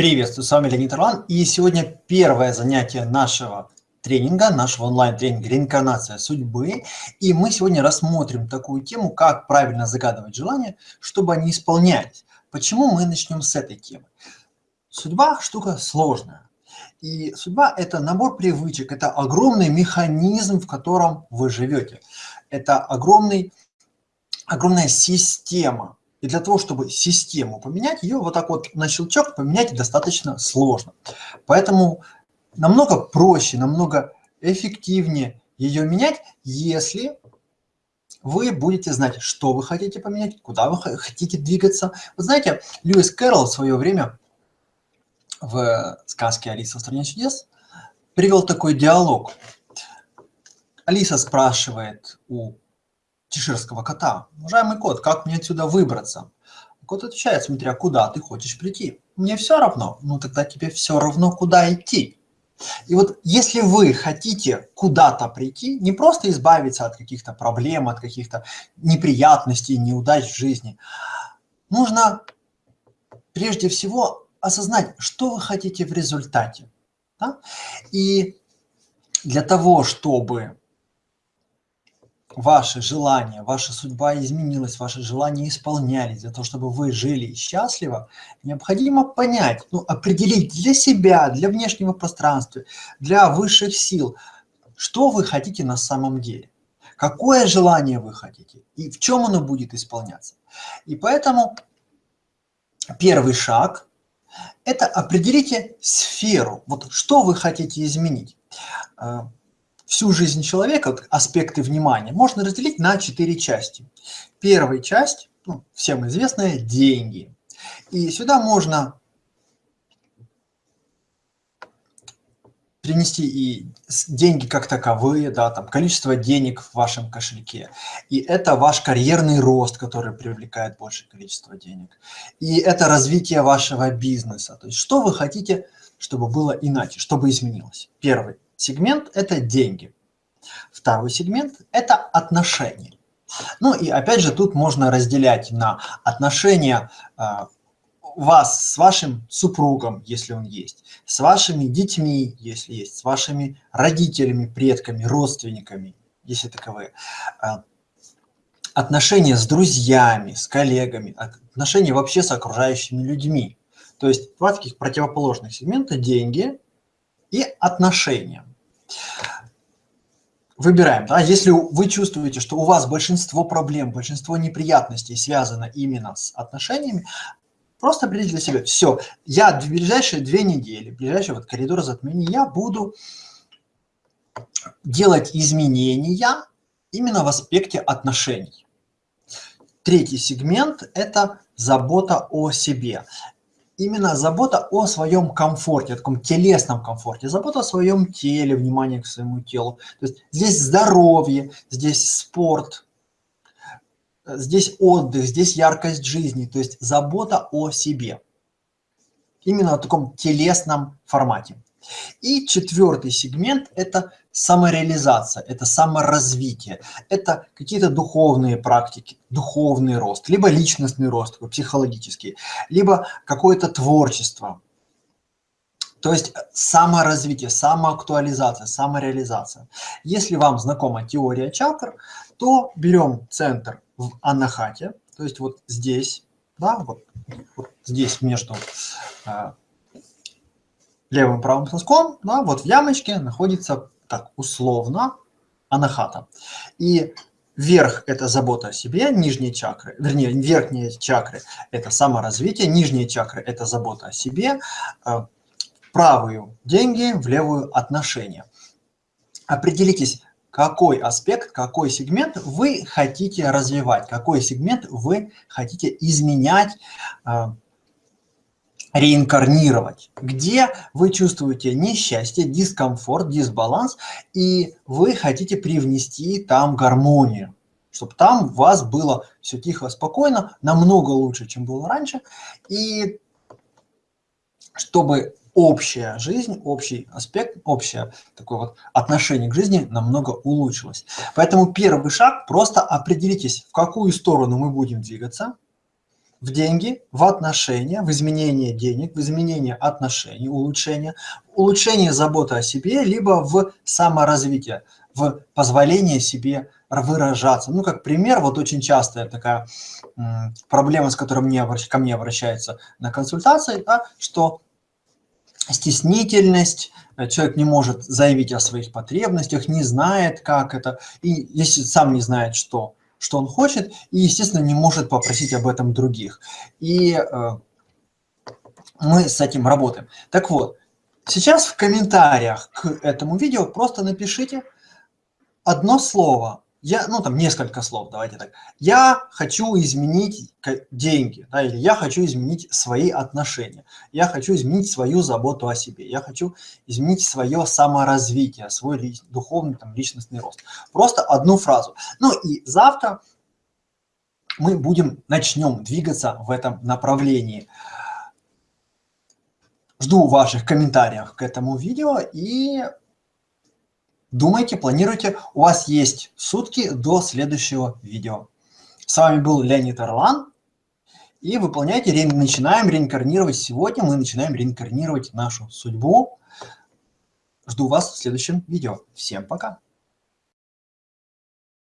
Приветствую, с вами Леонид Орлан. И сегодня первое занятие нашего тренинга, нашего онлайн-тренинга «Реинкарнация судьбы». И мы сегодня рассмотрим такую тему, как правильно загадывать желания, чтобы они исполнялись. Почему мы начнем с этой темы? Судьба – штука сложная. И судьба – это набор привычек, это огромный механизм, в котором вы живете. Это огромный, огромная система, и для того, чтобы систему поменять, ее вот так вот на щелчок поменять достаточно сложно. Поэтому намного проще, намного эффективнее ее менять, если вы будете знать, что вы хотите поменять, куда вы хотите двигаться. Вы знаете, Льюис Кэрролл в свое время в сказке «Алиса в стране чудес» привел такой диалог. Алиса спрашивает у чеширского кота. Уважаемый кот, как мне отсюда выбраться? Кот отвечает, смотря куда ты хочешь прийти. Мне все равно. Ну тогда тебе все равно, куда идти. И вот если вы хотите куда-то прийти, не просто избавиться от каких-то проблем, от каких-то неприятностей, неудач в жизни, нужно прежде всего осознать, что вы хотите в результате. Да? И для того, чтобы ваши желания, ваша судьба изменилась, ваши желания исполнялись, для того, чтобы вы жили счастливо, необходимо понять, ну, определить для себя, для внешнего пространства, для высших сил, что вы хотите на самом деле, какое желание вы хотите и в чем оно будет исполняться. И поэтому первый шаг – это определите сферу, вот что вы хотите изменить а, всю жизнь человека, аспекты внимания, можно разделить на четыре части. Первая часть, ну, всем известная, деньги. И сюда можно принести и деньги как таковые, да, там количество денег в вашем кошельке. И это ваш карьерный рост, который привлекает большее количество денег. И это развитие вашего бизнеса. То есть что вы хотите, чтобы было иначе, чтобы изменилось. Первый сегмент – это деньги. Второй сегмент – это отношения. Ну и опять же тут можно разделять на отношения э, вас с вашим супругом, если он есть, с вашими детьми, если есть, с вашими родителями, предками, родственниками, если таковые, э, отношения с друзьями, с коллегами, отношения вообще с окружающими людьми. То есть два таких противоположных сегмента – деньги и отношения выбираем. Да? Если вы чувствуете, что у вас большинство проблем, большинство неприятностей связано именно с отношениями, просто определите для себя, все, я в ближайшие две недели, ближайший вот коридор затмения, я буду делать изменения именно в аспекте отношений. Третий сегмент – это забота о себе именно забота о своем комфорте, о таком телесном комфорте, забота о своем теле, внимание к своему телу. То есть здесь здоровье, здесь спорт, здесь отдых, здесь яркость жизни, то есть забота о себе. Именно в таком телесном формате. И четвертый сегмент – это самореализация, это саморазвитие, это какие-то духовные практики, духовный рост, либо личностный рост, психологический, либо какое-то творчество. То есть саморазвитие, самоактуализация, самореализация. Если вам знакома теория чакр, то берем центр в анахате, то есть вот здесь, да, вот, вот здесь между а, левым правым соском, да, вот в ямочке находится так условно анахата. И верх – это забота о себе, нижние чакры, вернее, верхние чакры – это саморазвитие, нижние чакры – это забота о себе, э, правую – деньги, в левую – отношения. Определитесь, какой аспект, какой сегмент вы хотите развивать, какой сегмент вы хотите изменять, э, реинкарнировать, где вы чувствуете несчастье, дискомфорт, дисбаланс, и вы хотите привнести там гармонию, чтобы там у вас было все тихо, спокойно, намного лучше, чем было раньше, и чтобы общая жизнь, общий аспект, общее такое вот отношение к жизни намного улучшилось. Поэтому первый шаг – просто определитесь, в какую сторону мы будем двигаться – в деньги, в отношения, в изменение денег, в изменение отношений, улучшение, улучшение заботы о себе, либо в саморазвитие, в позволение себе выражаться. Ну, как пример, вот очень частая такая проблема, с которой мне, ко мне обращаются на консультации, да, что стеснительность, э, человек не может заявить о своих потребностях, не знает, как это, и если сам не знает, что, что он хочет, и, естественно, не может попросить об этом других. И э, мы с этим работаем. Так вот, сейчас в комментариях к этому видео просто напишите одно слово я, ну там несколько слов, давайте так. Я хочу изменить деньги, да, или я хочу изменить свои отношения, я хочу изменить свою заботу о себе, я хочу изменить свое саморазвитие, свой духовный там, личностный рост. Просто одну фразу. Ну и завтра мы будем, начнем двигаться в этом направлении. Жду ваших комментариев к этому видео и Думайте, планируйте. У вас есть сутки до следующего видео. С вами был Леонид Орлан. И выполняйте, ре... начинаем реинкарнировать сегодня. Мы начинаем реинкарнировать нашу судьбу. Жду вас в следующем видео. Всем пока.